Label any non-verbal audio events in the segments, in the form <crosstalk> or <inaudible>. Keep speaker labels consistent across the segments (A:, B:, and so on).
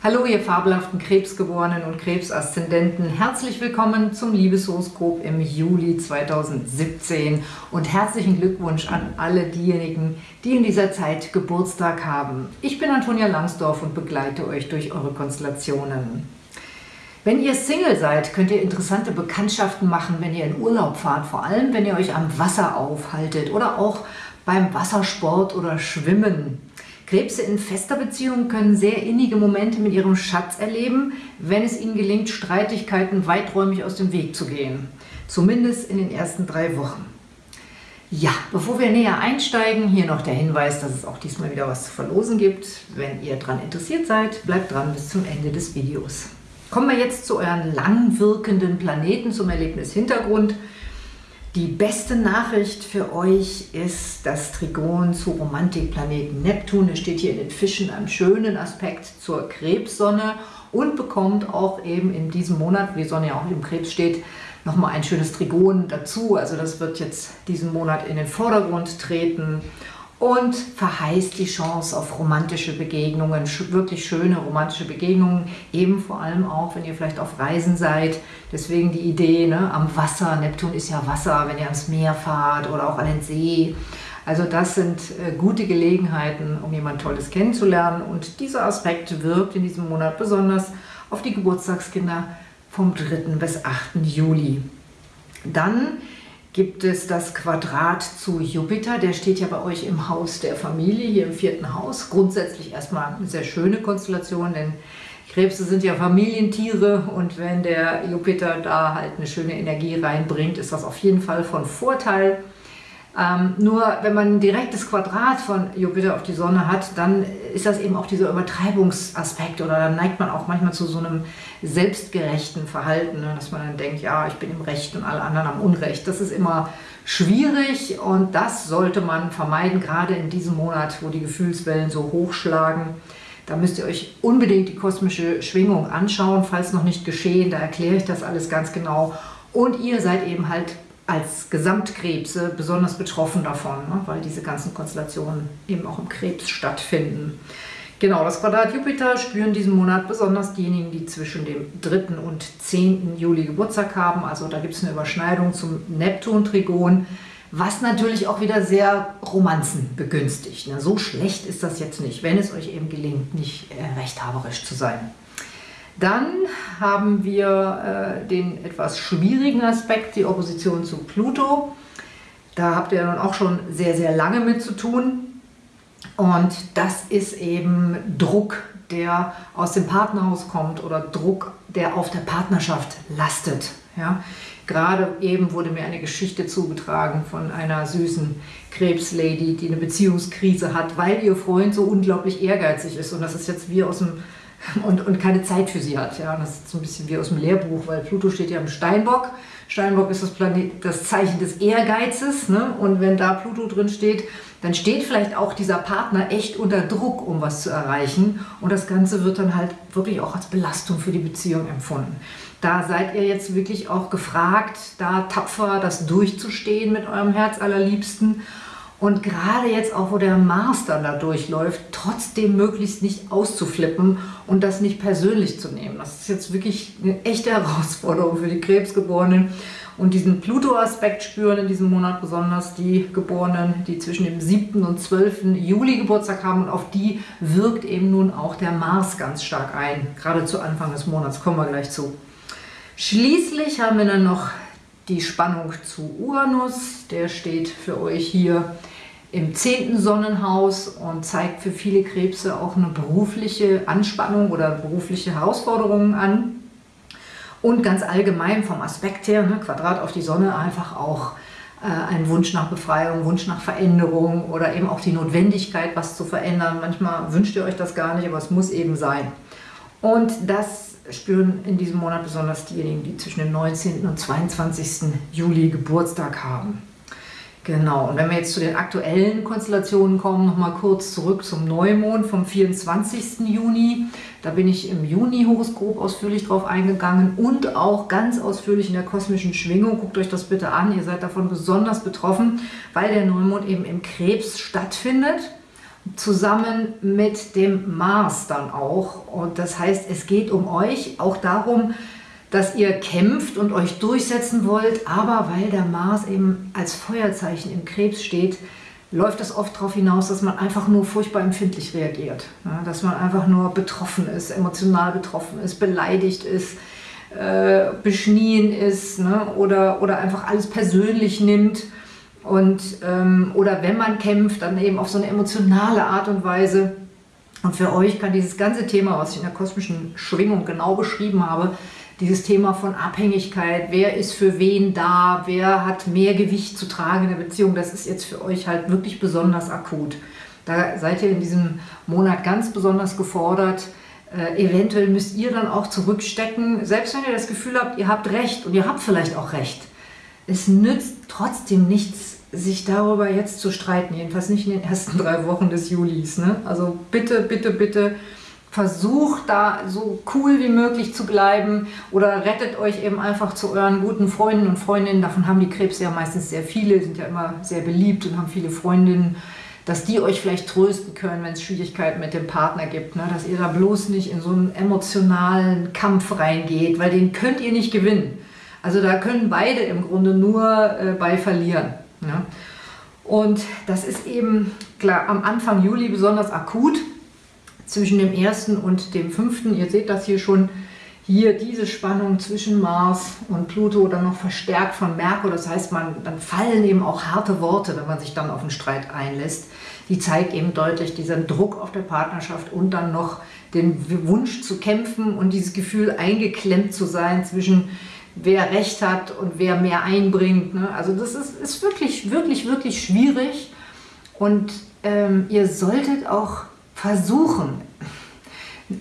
A: Hallo ihr fabelhaften Krebsgeborenen und Krebsaszendenten, herzlich willkommen zum Liebeshoroskop im Juli 2017 und herzlichen Glückwunsch an alle diejenigen, die in dieser Zeit Geburtstag haben. Ich bin Antonia Langsdorf und begleite euch durch eure Konstellationen. Wenn ihr Single seid, könnt ihr interessante Bekanntschaften machen, wenn ihr in Urlaub fahrt, vor allem wenn ihr euch am Wasser aufhaltet oder auch beim Wassersport oder Schwimmen. Krebse in fester Beziehung können sehr innige Momente mit ihrem Schatz erleben, wenn es ihnen gelingt, Streitigkeiten weiträumig aus dem Weg zu gehen. Zumindest in den ersten drei Wochen. Ja, bevor wir näher einsteigen, hier noch der Hinweis, dass es auch diesmal wieder was zu verlosen gibt. Wenn ihr daran interessiert seid, bleibt dran bis zum Ende des Videos. Kommen wir jetzt zu euren langwirkenden Planeten zum Erlebnis Hintergrund. Die beste Nachricht für euch ist das Trigon zu Romantikplaneten Neptun. Er steht hier in den Fischen einem schönen Aspekt zur Krebssonne und bekommt auch eben in diesem Monat, wie Sonne ja auch im Krebs steht, nochmal ein schönes Trigon dazu. Also das wird jetzt diesen Monat in den Vordergrund treten und verheißt die Chance auf romantische Begegnungen, wirklich schöne romantische Begegnungen, eben vor allem auch, wenn ihr vielleicht auf Reisen seid. Deswegen die Idee ne, am Wasser, Neptun ist ja Wasser, wenn ihr ans Meer fahrt oder auch an den See. Also das sind äh, gute Gelegenheiten, um jemand Tolles kennenzulernen und dieser Aspekt wirkt in diesem Monat besonders auf die Geburtstagskinder vom 3. bis 8. Juli. Dann gibt es das Quadrat zu Jupiter. Der steht ja bei euch im Haus der Familie, hier im vierten Haus. Grundsätzlich erstmal eine sehr schöne Konstellation, denn Krebse sind ja Familientiere und wenn der Jupiter da halt eine schöne Energie reinbringt, ist das auf jeden Fall von Vorteil. Ähm, nur wenn man ein direktes Quadrat von Jupiter auf die Sonne hat, dann ist das eben auch dieser Übertreibungsaspekt oder dann neigt man auch manchmal zu so einem selbstgerechten Verhalten, ne? dass man dann denkt, ja, ich bin im Recht und alle anderen am Unrecht. Das ist immer schwierig und das sollte man vermeiden, gerade in diesem Monat, wo die Gefühlswellen so hochschlagen. Da müsst ihr euch unbedingt die kosmische Schwingung anschauen, falls noch nicht geschehen, da erkläre ich das alles ganz genau. Und ihr seid eben halt als Gesamtkrebse besonders betroffen davon, ne, weil diese ganzen Konstellationen eben auch im Krebs stattfinden. Genau, das Quadrat Jupiter spüren diesen Monat besonders diejenigen, die zwischen dem 3. und 10. Juli Geburtstag haben. Also da gibt es eine Überschneidung zum Neptun-Trigon, was natürlich auch wieder sehr Romanzen begünstigt. Ne? So schlecht ist das jetzt nicht, wenn es euch eben gelingt, nicht äh, rechthaberisch zu sein. Dann haben wir äh, den etwas schwierigen Aspekt, die Opposition zu Pluto. Da habt ihr nun auch schon sehr, sehr lange mit zu tun. Und das ist eben Druck, der aus dem Partnerhaus kommt oder Druck, der auf der Partnerschaft lastet. Ja? Gerade eben wurde mir eine Geschichte zugetragen von einer süßen Krebslady, die eine Beziehungskrise hat, weil ihr Freund so unglaublich ehrgeizig ist. Und das ist jetzt wie aus dem und, und keine Zeit für sie hat. Ja, das ist so ein bisschen wie aus dem Lehrbuch, weil Pluto steht ja im Steinbock. Steinbock ist das, Planet, das Zeichen des Ehrgeizes. Ne? Und wenn da Pluto drin steht, dann steht vielleicht auch dieser Partner echt unter Druck, um was zu erreichen. Und das Ganze wird dann halt wirklich auch als Belastung für die Beziehung empfunden. Da seid ihr jetzt wirklich auch gefragt, da tapfer das durchzustehen mit eurem Herz allerliebsten und gerade jetzt auch, wo der Mars dann da durchläuft, trotzdem möglichst nicht auszuflippen und das nicht persönlich zu nehmen. Das ist jetzt wirklich eine echte Herausforderung für die Krebsgeborenen. Und diesen Pluto-Aspekt spüren in diesem Monat besonders die Geborenen, die zwischen dem 7. und 12. Juli Geburtstag haben. Und auf die wirkt eben nun auch der Mars ganz stark ein. Gerade zu Anfang des Monats, kommen wir gleich zu. Schließlich haben wir dann noch die Spannung zu Uranus. Der steht für euch hier im zehnten Sonnenhaus und zeigt für viele Krebse auch eine berufliche Anspannung oder berufliche Herausforderungen an. Und ganz allgemein vom Aspekt her, ne, Quadrat auf die Sonne, einfach auch äh, ein Wunsch nach Befreiung, Wunsch nach Veränderung oder eben auch die Notwendigkeit, was zu verändern. Manchmal wünscht ihr euch das gar nicht, aber es muss eben sein. Und das spüren in diesem Monat besonders diejenigen, die zwischen dem 19. und 22. Juli Geburtstag haben. Genau, und wenn wir jetzt zu den aktuellen Konstellationen kommen, nochmal kurz zurück zum Neumond vom 24. Juni. Da bin ich im Juni-Horoskop ausführlich drauf eingegangen und auch ganz ausführlich in der kosmischen Schwingung. Guckt euch das bitte an, ihr seid davon besonders betroffen, weil der Neumond eben im Krebs stattfindet. Zusammen mit dem Mars dann auch. Und das heißt, es geht um euch, auch darum, dass ihr kämpft und euch durchsetzen wollt, aber weil der Mars eben als Feuerzeichen im Krebs steht, läuft es oft darauf hinaus, dass man einfach nur furchtbar empfindlich reagiert. Ja, dass man einfach nur betroffen ist, emotional betroffen ist, beleidigt ist, äh, beschnien ist ne? oder, oder einfach alles persönlich nimmt. Und, ähm, oder wenn man kämpft, dann eben auf so eine emotionale Art und Weise. Und für euch kann dieses ganze Thema, was ich in der kosmischen Schwingung genau beschrieben habe, dieses Thema von Abhängigkeit, wer ist für wen da, wer hat mehr Gewicht zu tragen in der Beziehung, das ist jetzt für euch halt wirklich besonders akut. Da seid ihr in diesem Monat ganz besonders gefordert. Äh, eventuell müsst ihr dann auch zurückstecken, selbst wenn ihr das Gefühl habt, ihr habt recht und ihr habt vielleicht auch recht. Es nützt trotzdem nichts, sich darüber jetzt zu streiten, jedenfalls nicht in den ersten drei Wochen des Julis. Ne? Also bitte, bitte, bitte versucht da so cool wie möglich zu bleiben oder rettet euch eben einfach zu euren guten Freunden und Freundinnen. Davon haben die Krebse ja meistens sehr viele, sind ja immer sehr beliebt und haben viele Freundinnen, dass die euch vielleicht trösten können, wenn es Schwierigkeiten mit dem Partner gibt. Ne? Dass ihr da bloß nicht in so einen emotionalen Kampf reingeht, weil den könnt ihr nicht gewinnen. Also da können beide im Grunde nur äh, bei verlieren. Ne? Und das ist eben klar am Anfang Juli besonders akut zwischen dem ersten und dem fünften. Ihr seht das hier schon, hier diese Spannung zwischen Mars und Pluto dann noch verstärkt von Merkur. Das heißt, man, dann fallen eben auch harte Worte, wenn man sich dann auf einen Streit einlässt. Die zeigt eben deutlich diesen Druck auf der Partnerschaft und dann noch den Wunsch zu kämpfen und dieses Gefühl eingeklemmt zu sein zwischen wer Recht hat und wer mehr einbringt. Ne? Also das ist, ist wirklich, wirklich, wirklich schwierig und ähm, ihr solltet auch versuchen,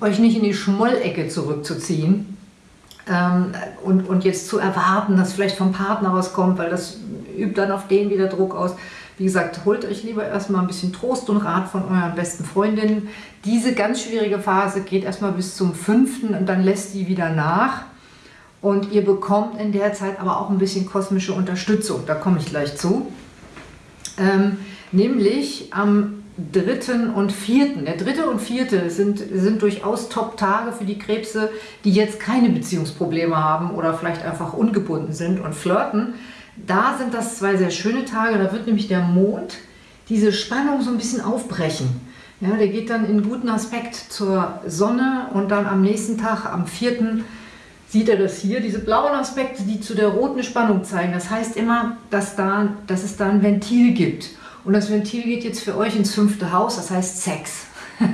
A: euch nicht in die Schmollecke zurückzuziehen ähm, und, und jetzt zu erwarten, dass vielleicht vom Partner was kommt, weil das übt dann auf den wieder Druck aus. Wie gesagt, holt euch lieber erstmal ein bisschen Trost und Rat von euren besten Freundinnen. Diese ganz schwierige Phase geht erstmal bis zum 5. und dann lässt die wieder nach. Und ihr bekommt in der Zeit aber auch ein bisschen kosmische Unterstützung. Da komme ich gleich zu. Ähm, nämlich am dritten und vierten. Der dritte und vierte sind, sind durchaus Top-Tage für die Krebse, die jetzt keine Beziehungsprobleme haben oder vielleicht einfach ungebunden sind und flirten. Da sind das zwei sehr schöne Tage. Da wird nämlich der Mond diese Spannung so ein bisschen aufbrechen. Ja, der geht dann in guten Aspekt zur Sonne und dann am nächsten Tag, am vierten, sieht er das hier, diese blauen Aspekte, die zu der roten Spannung zeigen. Das heißt immer, dass, da, dass es da ein Ventil gibt. Und das Ventil geht jetzt für euch ins fünfte Haus, das heißt Sex. <laughs>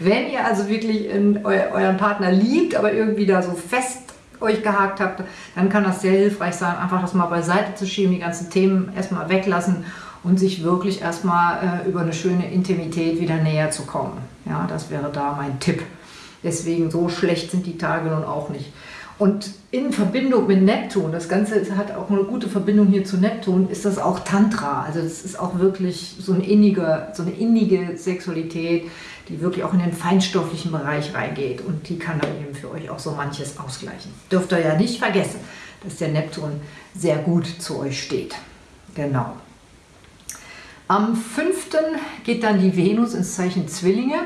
A: Wenn ihr also wirklich eu euren Partner liebt, aber irgendwie da so fest euch gehakt habt, dann kann das sehr hilfreich sein, einfach das mal beiseite zu schieben, die ganzen Themen erstmal weglassen und sich wirklich erstmal äh, über eine schöne Intimität wieder näher zu kommen. Ja, das wäre da mein Tipp. Deswegen so schlecht sind die Tage nun auch nicht. Und in Verbindung mit Neptun, das Ganze hat auch eine gute Verbindung hier zu Neptun, ist das auch Tantra. Also es ist auch wirklich so eine, innige, so eine innige Sexualität, die wirklich auch in den feinstofflichen Bereich reingeht. Und die kann dann eben für euch auch so manches ausgleichen. Dürft ihr ja nicht vergessen, dass der Neptun sehr gut zu euch steht. Genau. Am 5. geht dann die Venus ins Zeichen Zwillinge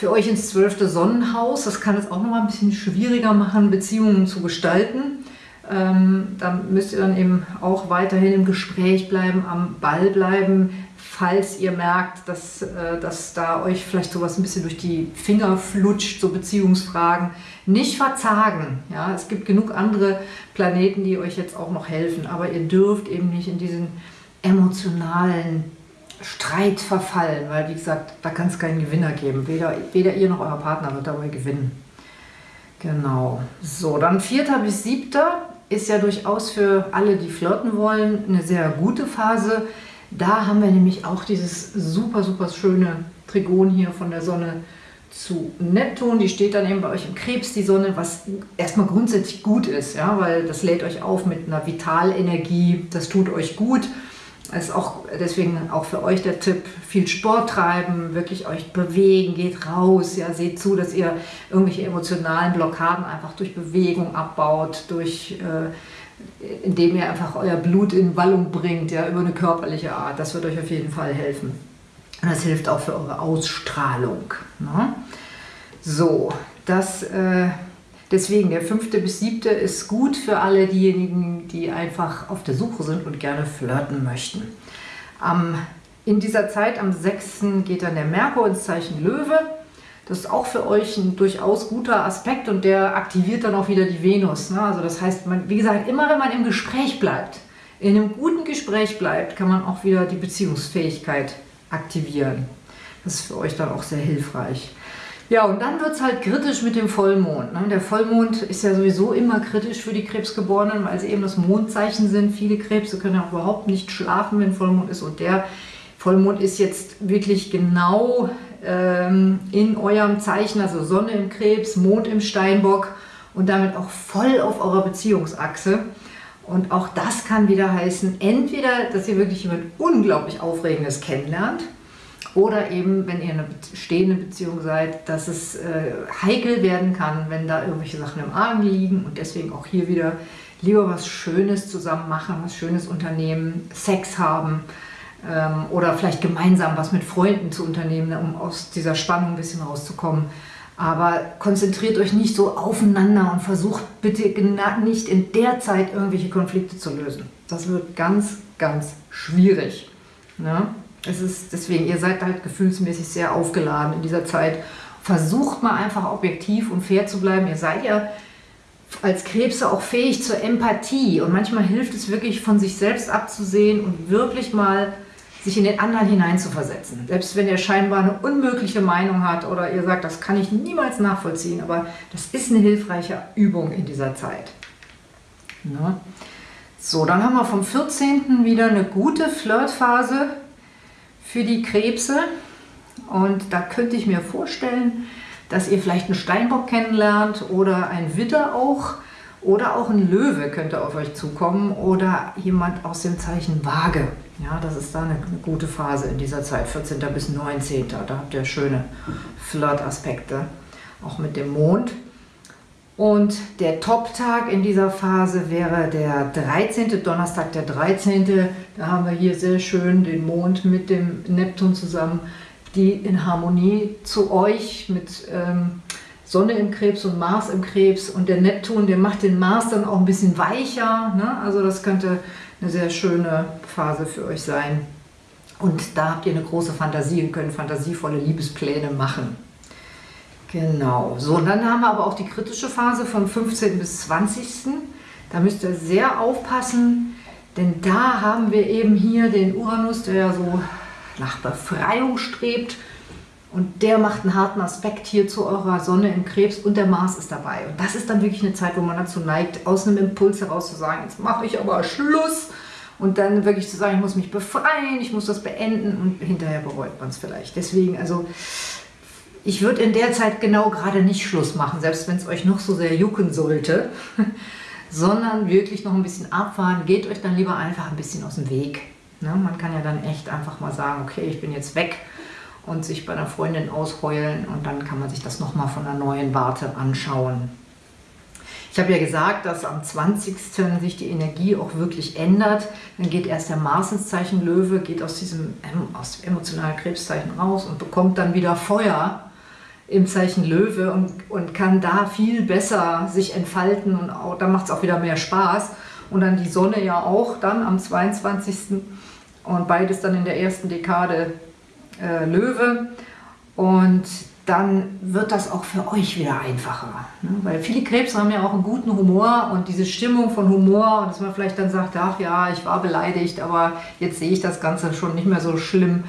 A: für euch ins zwölfte Sonnenhaus. Das kann es auch noch mal ein bisschen schwieriger machen, Beziehungen zu gestalten. Ähm, da müsst ihr dann eben auch weiterhin im Gespräch bleiben, am Ball bleiben, falls ihr merkt, dass, äh, dass da euch vielleicht sowas ein bisschen durch die Finger flutscht, so Beziehungsfragen. Nicht verzagen. Ja? Es gibt genug andere Planeten, die euch jetzt auch noch helfen, aber ihr dürft eben nicht in diesen emotionalen Streit verfallen, weil wie gesagt, da kann es keinen Gewinner geben. Weder, weder ihr noch euer Partner wird dabei gewinnen. Genau. So, dann 4. bis 7. ist ja durchaus für alle, die flirten wollen, eine sehr gute Phase. Da haben wir nämlich auch dieses super, super schöne Trigon hier von der Sonne zu Neptun. Die steht dann eben bei euch im Krebs, die Sonne, was erstmal grundsätzlich gut ist, ja, weil das lädt euch auf mit einer Vitalenergie, das tut euch gut. Also auch deswegen auch für euch der Tipp, viel Sport treiben, wirklich euch bewegen, geht raus, ja, seht zu, dass ihr irgendwelche emotionalen Blockaden einfach durch Bewegung abbaut, durch, äh, indem ihr einfach euer Blut in Wallung bringt, ja, über eine körperliche Art. Das wird euch auf jeden Fall helfen. Und das hilft auch für eure Ausstrahlung. Ne? So, das, äh, deswegen der fünfte bis siebte ist gut für alle diejenigen, die einfach auf der Suche sind und gerne flirten möchten. Am, in dieser Zeit, am 6. geht dann der Merkur ins Zeichen Löwe. Das ist auch für euch ein durchaus guter Aspekt und der aktiviert dann auch wieder die Venus. Ne? Also das heißt, man, wie gesagt, immer wenn man im Gespräch bleibt, in einem guten Gespräch bleibt, kann man auch wieder die Beziehungsfähigkeit aktivieren. Das ist für euch dann auch sehr hilfreich. Ja, und dann wird es halt kritisch mit dem Vollmond. Ne? Der Vollmond ist ja sowieso immer kritisch für die Krebsgeborenen, weil sie eben das Mondzeichen sind. Viele Krebse können ja auch überhaupt nicht schlafen, wenn Vollmond ist. Und der Vollmond ist jetzt wirklich genau ähm, in eurem Zeichen, also Sonne im Krebs, Mond im Steinbock und damit auch voll auf eurer Beziehungsachse. Und auch das kann wieder heißen, entweder, dass ihr wirklich jemand unglaublich Aufregendes kennenlernt, oder eben, wenn ihr in einer stehenden Beziehung seid, dass es äh, heikel werden kann, wenn da irgendwelche Sachen im Argen liegen und deswegen auch hier wieder lieber was Schönes zusammen machen, was Schönes unternehmen, Sex haben ähm, oder vielleicht gemeinsam was mit Freunden zu unternehmen, um aus dieser Spannung ein bisschen rauszukommen. Aber konzentriert euch nicht so aufeinander und versucht bitte nicht in der Zeit irgendwelche Konflikte zu lösen. Das wird ganz, ganz schwierig. Ne? Es ist deswegen, ihr seid halt gefühlsmäßig sehr aufgeladen in dieser Zeit. Versucht mal einfach objektiv und fair zu bleiben. Ihr seid ja als Krebse auch fähig zur Empathie und manchmal hilft es wirklich von sich selbst abzusehen und wirklich mal sich in den anderen hineinzuversetzen. Selbst wenn er scheinbar eine unmögliche Meinung hat oder ihr sagt, das kann ich niemals nachvollziehen, aber das ist eine hilfreiche Übung in dieser Zeit. Ne? So, dann haben wir vom 14. wieder eine gute Flirtphase für die Krebse. Und da könnte ich mir vorstellen, dass ihr vielleicht einen Steinbock kennenlernt oder ein Widder auch. Oder auch ein Löwe könnte auf euch zukommen oder jemand aus dem Zeichen Waage. Ja, das ist da eine, eine gute Phase in dieser Zeit, 14. bis 19. Da habt ihr schöne Flirt-Aspekte, auch mit dem Mond. Und der Top-Tag in dieser Phase wäre der 13. Donnerstag, der 13. Da haben wir hier sehr schön den Mond mit dem Neptun zusammen, die in Harmonie zu euch mit ähm, Sonne im Krebs und Mars im Krebs. Und der Neptun, der macht den Mars dann auch ein bisschen weicher. Ne? Also das könnte eine sehr schöne Phase für euch sein. Und da habt ihr eine große Fantasie und könnt fantasievolle Liebespläne machen. Genau. So, und dann haben wir aber auch die kritische Phase vom 15. bis 20. Da müsst ihr sehr aufpassen, denn da haben wir eben hier den Uranus, der ja so nach Befreiung strebt. Und der macht einen harten Aspekt hier zu eurer Sonne im Krebs und der Mars ist dabei. Und das ist dann wirklich eine Zeit, wo man dazu neigt, aus einem Impuls heraus zu sagen, jetzt mache ich aber Schluss. Und dann wirklich zu sagen, ich muss mich befreien, ich muss das beenden und hinterher bereut man es vielleicht. Deswegen, also ich würde in der Zeit genau gerade nicht Schluss machen, selbst wenn es euch noch so sehr jucken sollte, <laughs> sondern wirklich noch ein bisschen abfahren. Geht euch dann lieber einfach ein bisschen aus dem Weg. Ne? Man kann ja dann echt einfach mal sagen, okay, ich bin jetzt weg und sich bei einer Freundin ausheulen und dann kann man sich das nochmal von einer neuen Warte anschauen. Ich habe ja gesagt, dass am 20. sich die Energie auch wirklich ändert. Dann geht erst der Mars ins Zeichen Löwe, geht aus diesem aus dem emotionalen Krebszeichen raus und bekommt dann wieder Feuer im Zeichen Löwe und, und kann da viel besser sich entfalten und auch, da macht es auch wieder mehr Spaß. Und dann die Sonne ja auch dann am 22. und beides dann in der ersten Dekade äh, Löwe. Und dann wird das auch für euch wieder einfacher. Ne? Weil viele Krebs haben ja auch einen guten Humor und diese Stimmung von Humor und dass man vielleicht dann sagt, ach ja, ich war beleidigt, aber jetzt sehe ich das Ganze schon nicht mehr so schlimm.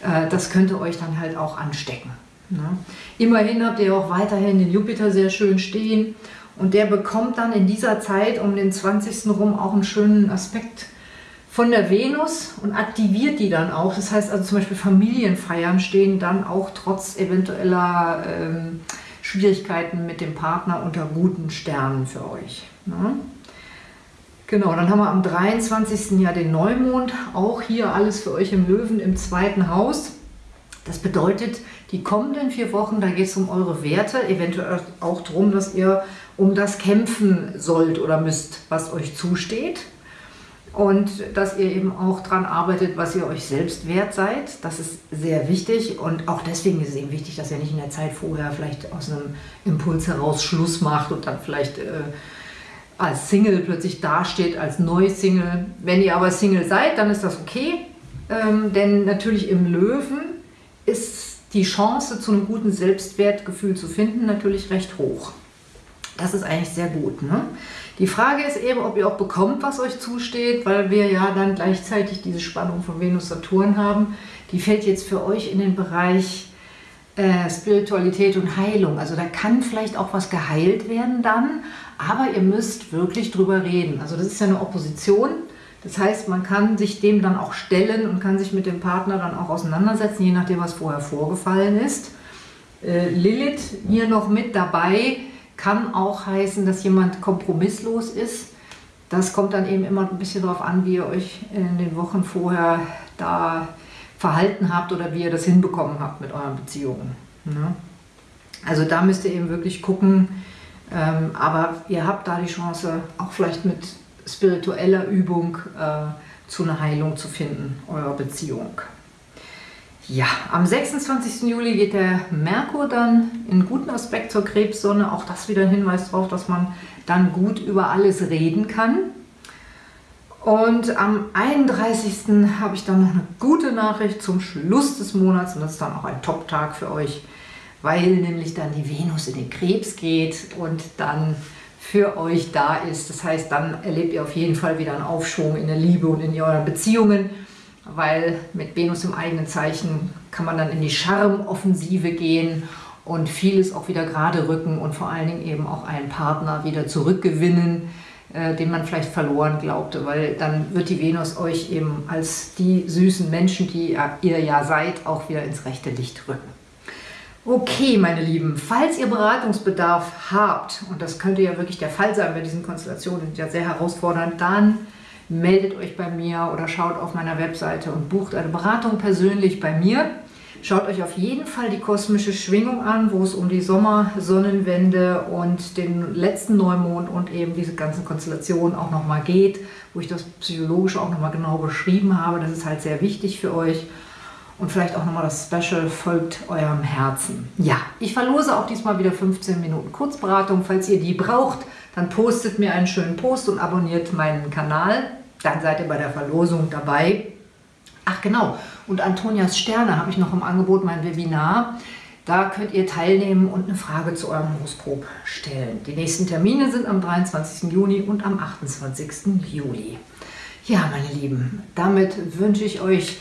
A: Äh, das könnte euch dann halt auch anstecken. Ne? Immerhin habt ihr auch weiterhin den Jupiter sehr schön stehen und der bekommt dann in dieser Zeit um den 20. rum auch einen schönen Aspekt von der Venus und aktiviert die dann auch. Das heißt also zum Beispiel Familienfeiern stehen dann auch trotz eventueller ähm, Schwierigkeiten mit dem Partner unter guten Sternen für euch. Ne? Genau, dann haben wir am 23. Jahr den Neumond, auch hier alles für euch im Löwen im zweiten Haus. Das bedeutet, die kommenden vier Wochen, da geht es um eure Werte, eventuell auch darum, dass ihr um das kämpfen sollt oder müsst, was euch zusteht. und dass ihr eben auch daran arbeitet, was ihr euch selbst wert seid. Das ist sehr wichtig und auch deswegen ist es eben wichtig, dass ihr nicht in der Zeit vorher vielleicht aus einem Impuls heraus Schluss macht und dann vielleicht äh, als Single plötzlich dasteht, als Neu-Single. Wenn ihr aber Single seid, dann ist das okay, ähm, denn natürlich im Löwen ist die Chance zu einem guten Selbstwertgefühl zu finden natürlich recht hoch. Das ist eigentlich sehr gut. Ne? Die Frage ist eben, ob ihr auch bekommt, was euch zusteht, weil wir ja dann gleichzeitig diese Spannung von Venus-Saturn haben. Die fällt jetzt für euch in den Bereich äh, Spiritualität und Heilung. Also da kann vielleicht auch was geheilt werden dann, aber ihr müsst wirklich drüber reden. Also das ist ja eine Opposition. Das heißt, man kann sich dem dann auch stellen und kann sich mit dem Partner dann auch auseinandersetzen, je nachdem, was vorher vorgefallen ist. Äh, Lilith hier noch mit dabei kann auch heißen, dass jemand kompromisslos ist. Das kommt dann eben immer ein bisschen darauf an, wie ihr euch in den Wochen vorher da verhalten habt oder wie ihr das hinbekommen habt mit euren Beziehungen. Ne? Also da müsst ihr eben wirklich gucken, ähm, aber ihr habt da die Chance, auch vielleicht mit spiritueller Übung äh, zu einer Heilung zu finden, eurer Beziehung. Ja, am 26. Juli geht der Merkur dann in guten Aspekt zur Krebssonne. Auch das wieder ein Hinweis darauf, dass man dann gut über alles reden kann. Und am 31. habe ich dann noch eine gute Nachricht zum Schluss des Monats und das ist dann auch ein Top-Tag für euch, weil nämlich dann die Venus in den Krebs geht und dann für euch da ist. Das heißt, dann erlebt ihr auf jeden Fall wieder einen Aufschwung in der Liebe und in euren Beziehungen weil mit Venus im eigenen Zeichen kann man dann in die Charmoffensive gehen und vieles auch wieder gerade rücken und vor allen Dingen eben auch einen Partner wieder zurückgewinnen, äh, den man vielleicht verloren glaubte, weil dann wird die Venus euch eben als die süßen Menschen, die ihr ja seid, auch wieder ins rechte Licht rücken. Okay, meine Lieben, falls ihr Beratungsbedarf habt, und das könnte ja wirklich der Fall sein bei diesen Konstellationen, die ja sehr herausfordernd, dann meldet euch bei mir oder schaut auf meiner Webseite und bucht eine Beratung persönlich bei mir. Schaut euch auf jeden Fall die kosmische Schwingung an, wo es um die Sommersonnenwende und den letzten Neumond und eben diese ganzen Konstellationen auch nochmal geht, wo ich das psychologisch auch nochmal genau beschrieben habe. Das ist halt sehr wichtig für euch. Und vielleicht auch nochmal das Special folgt eurem Herzen. Ja, ich verlose auch diesmal wieder 15 Minuten Kurzberatung. Falls ihr die braucht, dann postet mir einen schönen Post und abonniert meinen Kanal. Dann seid ihr bei der Verlosung dabei. Ach genau, und Antonias Sterne habe ich noch im Angebot, mein Webinar. Da könnt ihr teilnehmen und eine Frage zu eurem Horoskop stellen. Die nächsten Termine sind am 23. Juni und am 28. Juli. Ja, meine Lieben, damit wünsche ich euch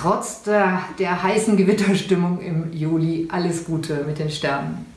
A: trotz der, der heißen Gewitterstimmung im Juli alles Gute mit den Sternen.